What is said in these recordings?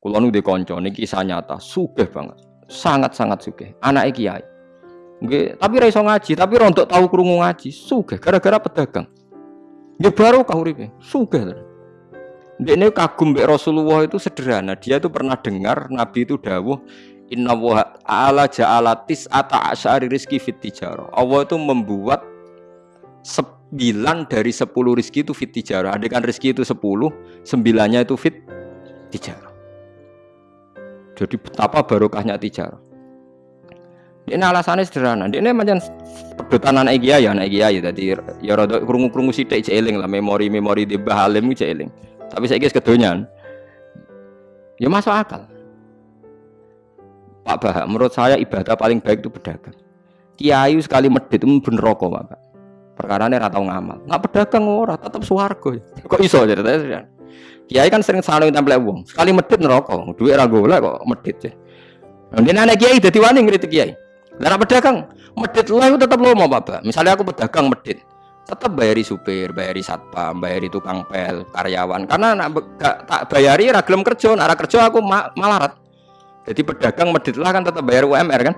Kulo nu di konco kisah nyata, sugih banget, sangat-sangat sugih. Anak kiai. Nggih, tapi ra iso ngaji, tapi rontok tahu krungu ngaji, sugih gara-gara pedagang. Nggih baru kau uripe, sugih. Ini kagum mbek Rasulullah itu sederhana. Dia itu pernah dengar Nabi itu dawuh Inna wa ala ja'ala tis'ata asyari rizki fit tijarah. Allah itu membuat sembilan dari sepuluh rizki itu fit tijarah. Adekan rizki itu sepuluh, sembilannya itu fit tijarah. Jadi betapa barokahnya tijar. Ini alasannya sederhana. Ini macam pedotan anak kiai, anak kiai. Jadi ya rada krungu-krungu sithik eling lah memori-memori di Bahalim eling. Tapi saya kira kedonyan. Ya masuk akal. Pak Bah, menurut saya ibadah paling baik itu pedagang. Kiai sekali medit itu bener rokok, Pak. Perkara ini ratau ngamal. Nggak pedagang ora, tetap suwargo. Kok iso ceritanya? Kiai kan sering saling tempel uang. Sekali medit neraka, duit ra golek kok medit ya. Nanti anak kiai dadi wani ngritik kiai. Lah pedagang, medit lah tetap lomo Bapak. Misalnya aku pedagang medit, tetap bayari supir, bayari satpam, bayari tukang pel, karyawan. Karena nak gak, tak bayari ragilem kerja, nak kerja aku ma malarat. Jadi pedagang medit lah kan tetap bayar UMR kan.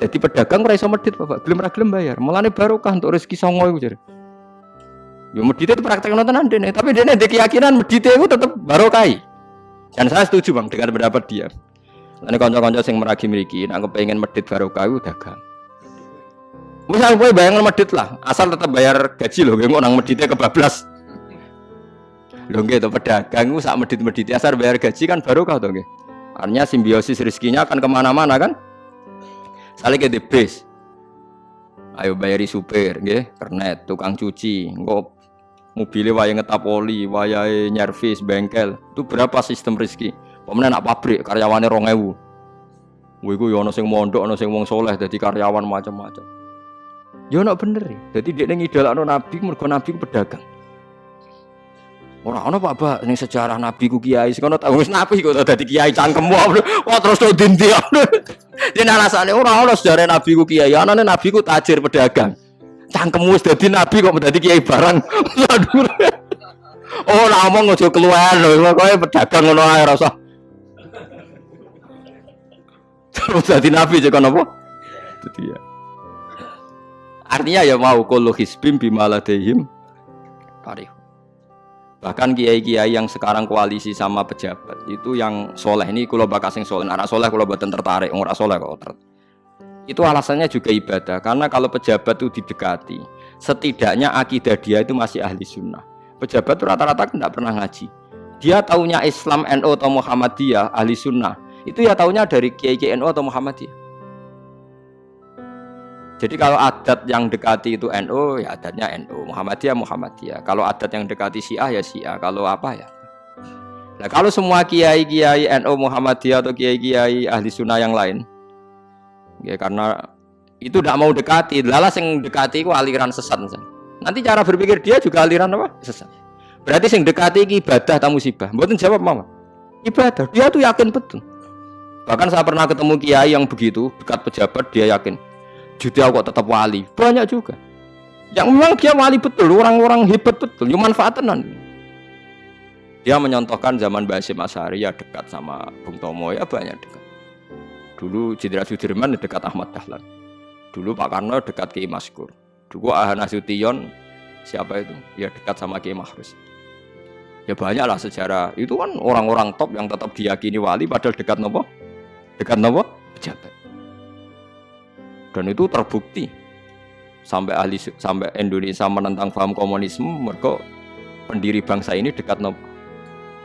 Jadi pedagang ora iso medit Bapak, belum ragilem bayar. Mulane barokah untuk rezeki songo iku jare. Ya medite itu praktek nonton nih, tapi dia nih keyakinan medite itu tetap barokai. Dan saya setuju bang dengan pendapat dia. Ini konco-konco yang meragi miliki, aku pengen medit barokah itu dagang. Misal gue bayangan medit lah, asal tetap bayar gaji loh, gue orang meditnya kebablas. Loh gitu pedagang gue saat medit medit asal bayar gaji kan barokah tuh gue. Artinya simbiosis rezekinya akan ke mana-mana kan. Saling ke base. Ayo bayari supir, nggih, kernet, tukang cuci, engko mobilnya wayang ngetap oli, wayai nyervis, bengkel, itu berapa sistem rezeki? Pemenang nak pabrik karyawannya rong ewu. Wiku yo ono sing mondok, ono sing wong soleh, jadi karyawan macam-macam. Yo ono bener ya. Jadi dia ngidolakno nabi, mergo nabi pedagang. Ora ono Pak ning sejarah nabi ku kiai sing ono tau wis nabi kok dadi kiai cangkemmu. Wah terus to dindi. Yen alasane ora ono sejarah nabi ku kiai, anane nabi ku tajir pedagang cangkemmu wis dadi nabi kok dadi kiai barang. Oh, ora omong aja keluar lho, kowe pedagang ngono ae rasa. Terus dadi nabi cek apa? Dadi ya. Artinya ya mau kullu hisbim bimaladehim tarikh. Bahkan kiai-kiai yang sekarang koalisi sama pejabat itu yang soleh ini kalau bakas yang soleh, anak soleh kalau buatan tertarik, orang soleh kok tertarik itu alasannya juga ibadah karena kalau pejabat itu didekati setidaknya akidah dia itu masih ahli sunnah. Pejabat itu rata-rata tidak pernah ngaji. Dia taunya Islam NU atau Muhammadiyah ahli sunnah. Itu ya taunya dari Kiai NU atau Muhammadiyah. Jadi kalau adat yang dekati itu NU ya adatnya NU Muhammadiyah Muhammadiyah. Kalau adat yang dekati Syiah ya Syiah. Kalau apa ya. Nah, kalau semua kiai-kiai NU Muhammadiyah atau kiai-kiai ahli sunnah yang lain Ya, karena itu tidak mau dekati. Lalas yang dekati itu aliran sesat. Nanti cara berpikir dia juga aliran apa? Sesat. Berarti yang dekati ini ibadah atau musibah. Buatin jawab mama. Ibadah. Dia tuh yakin betul. Bahkan saya pernah ketemu kiai yang begitu dekat pejabat dia yakin. Jadi kok tetap wali. Banyak juga. Yang memang dia wali betul, orang-orang hebat betul, cuma manfaatan Dia menyontohkan zaman Basim Asari ya dekat sama Bung Tomo ya banyak dekat. Dulu Jenderal Sudirman dekat Ahmad Dahlan. Dulu Pak Karno dekat Kiai Maskur. Dulu Ahana Nasution siapa itu? Ya dekat sama Kiai Mahrus. Ya banyak lah sejarah. Itu kan orang-orang top yang tetap diyakini wali padahal dekat nopo? Dekat nopo? Pejabat. Dan itu terbukti sampai ahli sampai Indonesia menentang paham komunisme mereka pendiri bangsa ini dekat nopo?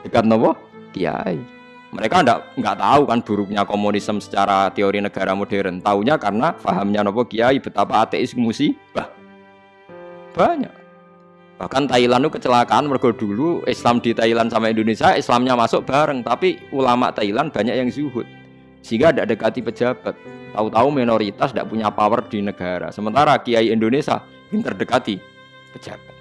Dekat nopo? Kiai. Mereka enggak nggak tahu kan buruknya komunisme secara teori negara modern. Taunya karena pahamnya nopo kiai betapa ateis musibah. Banyak. Bahkan Thailand itu kecelakaan mergo dulu Islam di Thailand sama Indonesia Islamnya masuk bareng, tapi ulama Thailand banyak yang zuhud. Sehingga tidak dekati pejabat. Tahu-tahu minoritas tidak punya power di negara. Sementara kiai Indonesia pinter dekati pejabat.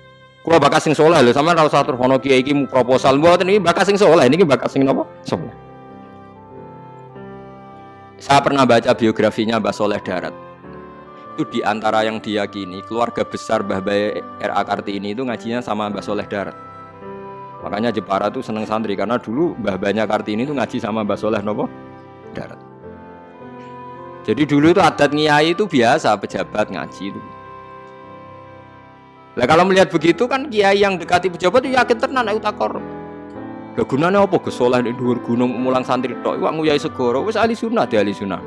Kulo bakas sing soleh sama ora usah kiai proposal mboten iki bakas sing soleh, niki bakas napa? Soleh. Saya pernah baca biografinya Mbah Soleh Darat. Itu di antara yang diyakini keluarga besar Mbah R.A. Kartini itu ngajinya sama Mbah Soleh Darat. Makanya Jepara tuh seneng santri karena dulu Mbah Banyak Kartini tuh ngaji sama Mbah Soleh nopo darat. Jadi dulu itu adat ngiyai itu biasa pejabat ngaji itu. Lah kalau melihat begitu kan kiai yang dekati pejabat itu yakin tenan ayo takor. Lah gunane apa Gus Soleh di dhuwur gunung mulang santri tok iku nguyai segoro wis ahli sunnah di ahli sunnah.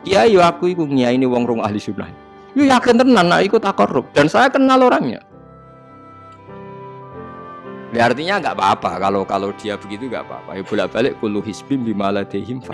Kiai yo aku iku ngiyai ini wong rong ahli sunnah. Yo yakin tenan nak ikut takor dan saya kenal orangnya. Ya artinya nggak apa-apa kalau kalau dia begitu nggak apa-apa. Ya bolak-balik kullu hisbim bimaladehim